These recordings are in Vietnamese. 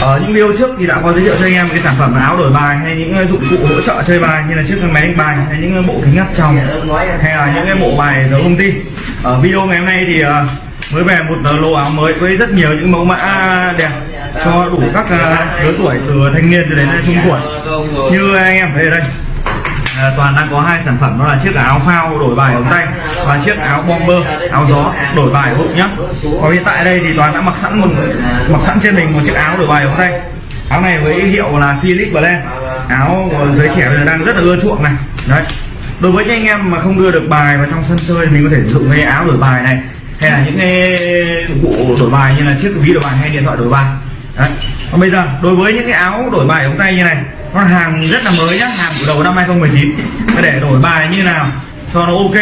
ở những video trước thì đã có giới thiệu cho anh em cái sản phẩm áo đổi bài, hay những ờ, dụng cụ hỗ trợ chơi bài, như là chiếc máy đánh bài, hay những ờ, bộ kính áp tròng, hay là những cái bộ bài giấu công ty ở video ngày hôm nay thì mới về một lô áo mới với rất nhiều những mẫu mã đẹp cho đủ các lứa tuổi từ thanh niên cho đến trung tuổi. Như anh em thấy ở đây à, toàn đang có hai sản phẩm đó là chiếc áo phao đổi bài ống tay và chiếc áo bomber áo gió đổi bài bụng nhá. Còn hiện tại đây thì toàn đã mặc sẵn một mặc sẵn trên mình một chiếc áo đổi bài ống tay. Áo này với hiệu là Philip Blend. Áo của giới trẻ bây giờ đang rất là ưa chuộng này. Đấy. Đối với những anh em mà không đưa được bài vào trong sân chơi mình có thể sử dụng cái áo đổi bài này hay là những cái dụng cụ đổi bài như là chiếc ví đổi bài hay điện thoại đổi bài. Đấy. Còn bây giờ đối với những cái áo đổi bài ống tay như này nó hàng rất là mới nhá hàng của đầu năm 2019 Mà để đổi bài như nào cho nó ok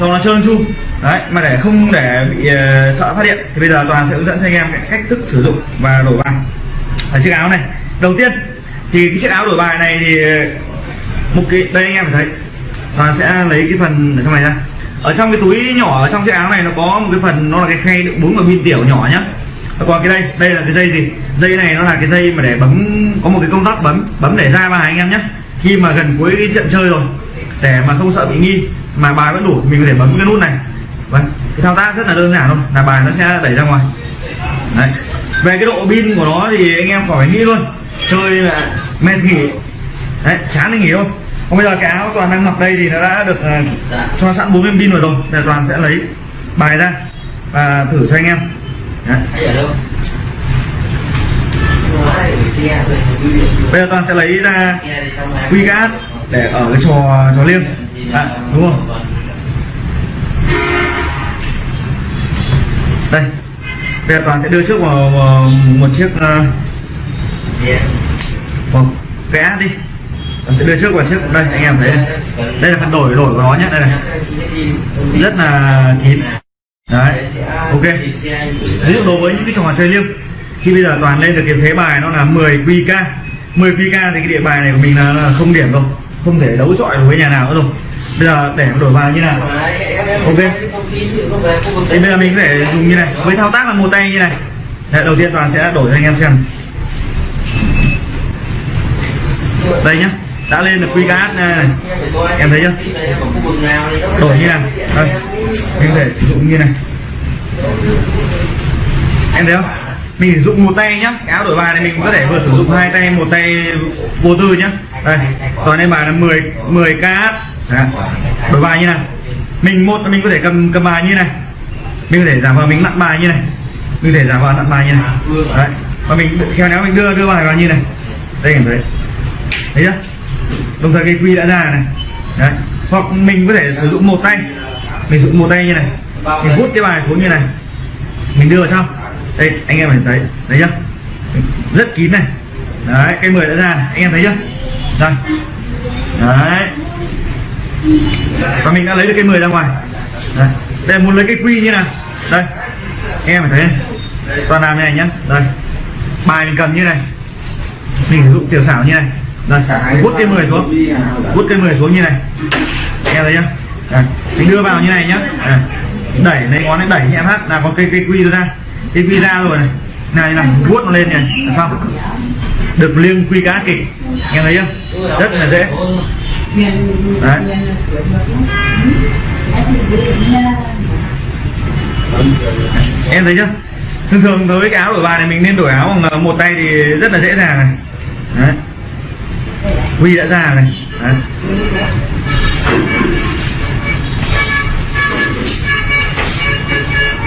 cho nó trơn tru. Đấy mà để không để bị uh, sợ phát hiện thì bây giờ toàn sẽ hướng dẫn cho anh em cái cách thức sử dụng và đổi bài. Ở chiếc áo này đầu tiên thì cái chiếc áo đổi bài này thì một cái đây anh em phải thấy toàn sẽ lấy cái phần ở trong này ra. Ở trong cái túi nhỏ ở trong chiếc áo này nó có một cái phần nó là cái khay đựng bốn quả pin tiểu nhỏ nhá. Còn cái đây đây là cái dây gì? Dây này nó là cái dây mà để bấm có một cái công tắc bấm bấm để ra bài anh em nhé. Khi mà gần cuối cái trận chơi rồi để mà không sợ bị nghi mà bài vẫn đủ mình có thể bấm cái nút này. Vâng cái thao tác rất là đơn giản luôn là bài nó sẽ đẩy ra ngoài. Đấy. Về cái độ pin của nó thì anh em khỏi nghĩ luôn chơi là mệt nghỉ. Đấy chán thì nghỉ thôi. Còn bây giờ cái áo toàn đang mặc đây thì nó đã được uh, cho sẵn 40 pin rồi rồi để toàn sẽ lấy bài ra và thử cho anh em. Đấy bây giờ toàn sẽ lấy ra quy để ở cái trò trò liêng. À, đúng không? Đây. Bây giờ toàn sẽ đưa trước vào, vào một chiếc uh, vào cái đi. Toàn sẽ đưa trước vào chiếc đây anh em thấy đây, đây là phần đổi đổi của nó nhé đây này. Rất là kín. Đấy. Ok. Ví dụ đối với những cái trò chơi liêng khi bây giờ toàn lên được cái thế bài nó là 10 QK 10 QK thì cái địa bài này của mình là, là không điểm đâu. Không thể đấu chọi với nhà nào nữa rồi bây giờ để đổi bài như nào? Ok. thì bây giờ mình có thể dùng như này. Với thao tác là một tay như này. Đấy, đầu tiên toàn sẽ đổi cho anh em xem. Đây nhá. Đã lên được quy cát này, em thấy chưa? đổi như này đây. Mình có thể sử dụng như này. Em thấy không mình sử dụng một tay nhá. Cái áo đổi bài này mình có thể vừa sử dụng hai tay, một tay vô tư nhá. Đây toàn đây bài là 10 10 k đổi bài như này. Mình một mình có thể cầm cầm bài như này. Mình có thể giảm vào mình nặng bài như này. Mình có thể giảm vào nặng bài như này. Đấy. Và mình khéo léo mình đưa đưa bài vào như này. Đây, cảm thấy. Thấy chưa? Đồng thời cái quy đã ra này. Đấy. Hoặc mình có thể sử dụng một tay. Mình sử dụng một tay như này. Mình hút cái bài xuống như này. Mình đưa vào trong đây, anh em mình thấy thấy chưa? Rất kín này. Đấy cây 10 đã ra anh em thấy chưa? Đây. Đấy. Và mình đã lấy được cây 10 ra ngoài. Đây. Đây, muốn lấy cái quy như nào? Đây. Anh em phải thấy này. Toàn làm như này nhá. Đây. Bài mình cầm như này. Mình sử dụng tiểu xảo như này. Đây. Vuốt cây 10 xuống. Vuốt cây 10 xuống như này. Anh em thấy chưa? Đây. mình đưa vào như này nhá. Đây. đẩy lấy ngón này, đẩy nhẹ phát. Là có cây cây quy ra cái quy ra rồi này. Này này vuốt nó lên này là xong. Được liêng quy cá kịch. Nghe thấy chưa rất là dễ. Đấy. Em thấy chưa? Thường thường đối với cái áo đổi bài này mình nên đổi áo bằng một tay thì rất là dễ dàng này. Đấy. Quy đã ra này. Đấy.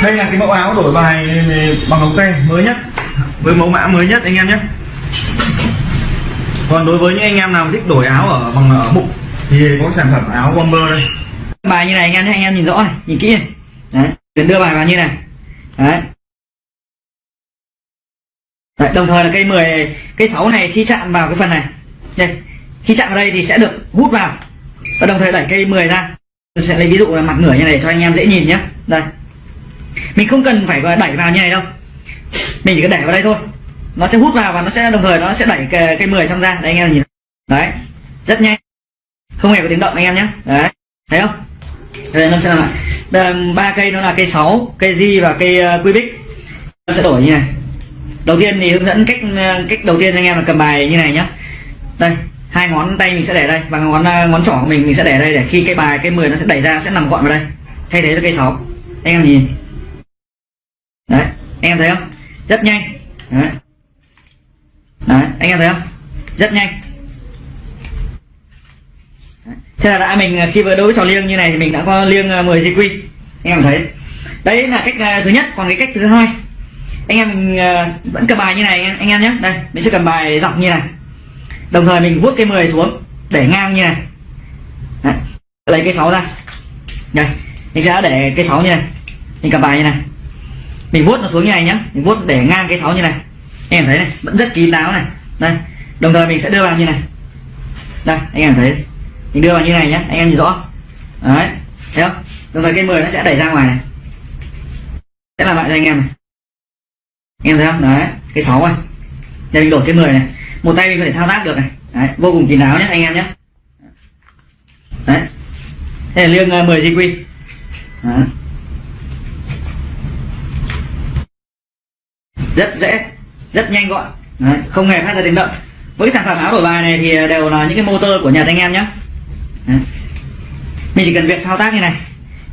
Đây là cái mẫu áo đổi bài bằng ống tay mới nhất. Với mẫu mã mới nhất anh em nhé. Còn đối với những anh em nào thích đổi áo ở bằng ở bụng thì có sản phẩm áo bomber đây. Bài như này anh em anh em nhìn rõ này nhìn kỹ này. Đấy để đưa bài vào như này. Đấy. Đấy, đồng thời là cây 10 cây 6 này khi chạm vào cái phần này. Đây khi chạm vào đây thì sẽ được hút vào. Và đồng thời đẩy cây 10 ra. Tôi sẽ lấy ví dụ là mặt nửa như này cho anh em dễ nhìn nhé. Đây mình không cần phải đẩy vào như này đâu. Mình chỉ cần đẩy vào đây thôi. Nó sẽ hút vào và nó sẽ đồng thời nó sẽ đẩy cây, cái 10 trong ra. Đây anh em nhìn. Đấy. Rất nhanh. Không hề có tiếng động anh em nhé. Đấy. Thấy không? Đây lâm sẽ làm lại ba cây nó là cây 6 cây di và cây uh, bích, nó sẽ đổi như này. Đầu tiên thì hướng dẫn cách ờ, cách đầu tiên anh em là cầm bài như này nhá đây hai ngón tay mình sẽ để đây và ngón ờ, ngón trỏ của mình mình sẽ để đây để khi cái bài cái 10 nó sẽ đẩy ra sẽ nằm gọn vào đây. Thay thế cho cây 6 anh em nhìn đấy anh em thấy không? Rất nhanh. Đấy. Đấy anh em thấy không? Rất nhanh. Đấy. thế là đã mình à, khi vừa đối với trò liêng như này thì mình đã có liêng ờ, 10 GQ anh em thấy. Đấy là cách à, thứ nhất còn cái cách thứ hai. Anh em à, vẫn cầm bài như này anh em nhé. Đây mình sẽ cầm bài dọc như này. Đồng thời mình vuốt cây 10 xuống để ngang như này. Đấy. lấy cây 6 ra. Đây mình sẽ để cây 6 như này. Mình cầm bài như này mình vuốt nó xuống như này nhá. Mình vuốt để ngang cái sáu như này. Anh em thấy này vẫn rất kín đáo này. Đây đồng thời mình sẽ đưa vào như này. Đây anh em thấy. Mình đưa vào như này nhé anh em nhìn rõ. Đấy thấy không? Đồng thời cây 10 nó sẽ đẩy ra ngoài này. Sẽ làm lại cho anh em này. Anh em thấy không? Đấy cái sáu này. Đây mình đổi cái 10 này. Một tay mình có thể thao tác được này. Đấy, vô cùng kín đáo nhé anh em nhé đấy. Đây là liêng ờ, mười 10 GQ đấy. Rất dễ rất nhanh gọn. Đấy, không hề phát ra tiếng động. Với cái sản phẩm áo đổi bài này thì đều là những cái motor của nhà anh em nhé đấy. mình chỉ cần việc thao tác như này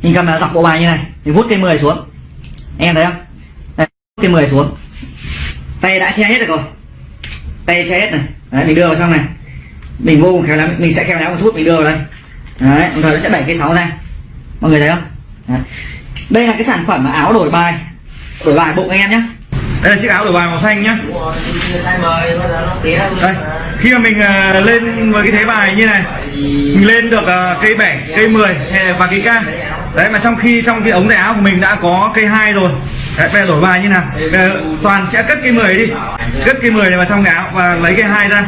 mình cầm là dọc bộ bài như này mình vút cây 10 xuống. Em thấy không? Vút cây 10 xuống. Tay đã che hết được rồi. Tay che hết này. Đấy, mình đưa vào trong này. Mình vô cùng khéo lắm mình sẽ khéo léo một chút mình đưa vào đây. Đấy đồng thời nó sẽ đẩy cây sáu ra. Mọi người thấy không? Đấy. đây là cái sản phẩm áo đổi bài đổi bài bụng anh em nhé đây là chiếc áo đổi bài màu xanh nhá. Đây khi mà mình ờ, lên với cái thế bài như này mình lên được ờ, cây 7 cây 10 hay- và cây ca đấy mà trong khi trong cái ống tay áo của mình đã có cây 2 rồi. Đấy, bây giờ đổi bài như nào? Bây giờ toàn sẽ cất cây 10 đi. Cất cây 10 này vào trong cái áo và lấy cây 2 ra.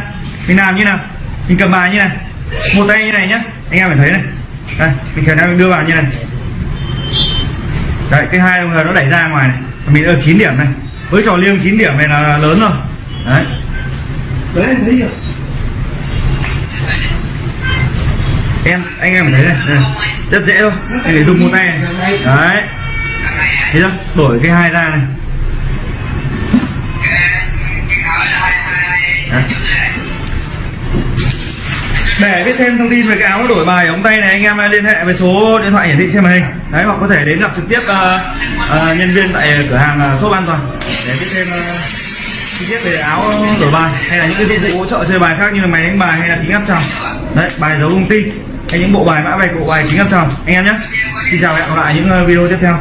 Mình làm như nào? Mình cầm bài như này. Một tay như này nhá. Anh em phải thấy này. Đây mình khéo léo mình đưa vào như này. Đấy cái hai người nó đẩy ra ngoài này. Mình được 9 điểm này với trò liêng 9 điểm này là lớn rồi. Đấy. Đấy em thấy chưa? Em anh em thấy này, đây, rất dễ thôi. Anh để dùng một tay này. Đấy. Thấy chưa? Đổi cái hai ra này. Đấy. để biết thêm thông tin về cái áo đổi bài ống tay này anh em liên hệ với số điện thoại hiển thị trên màn hình đấy hoặc có thể đến gặp trực tiếp uh, uh, nhân viên tại cửa hàng uh, shop an toàn để biết thêm uh, chi tiết về áo đổi bài hay là những cái dụng cụ hỗ trợ chơi bài khác như là máy đánh bài hay là kính áp tròng. Đấy bài dấu công ty hay những bộ bài mã vạch bộ bài kính áp tròng. Anh em nhé. Xin chào và hẹn gặp lại những video tiếp theo.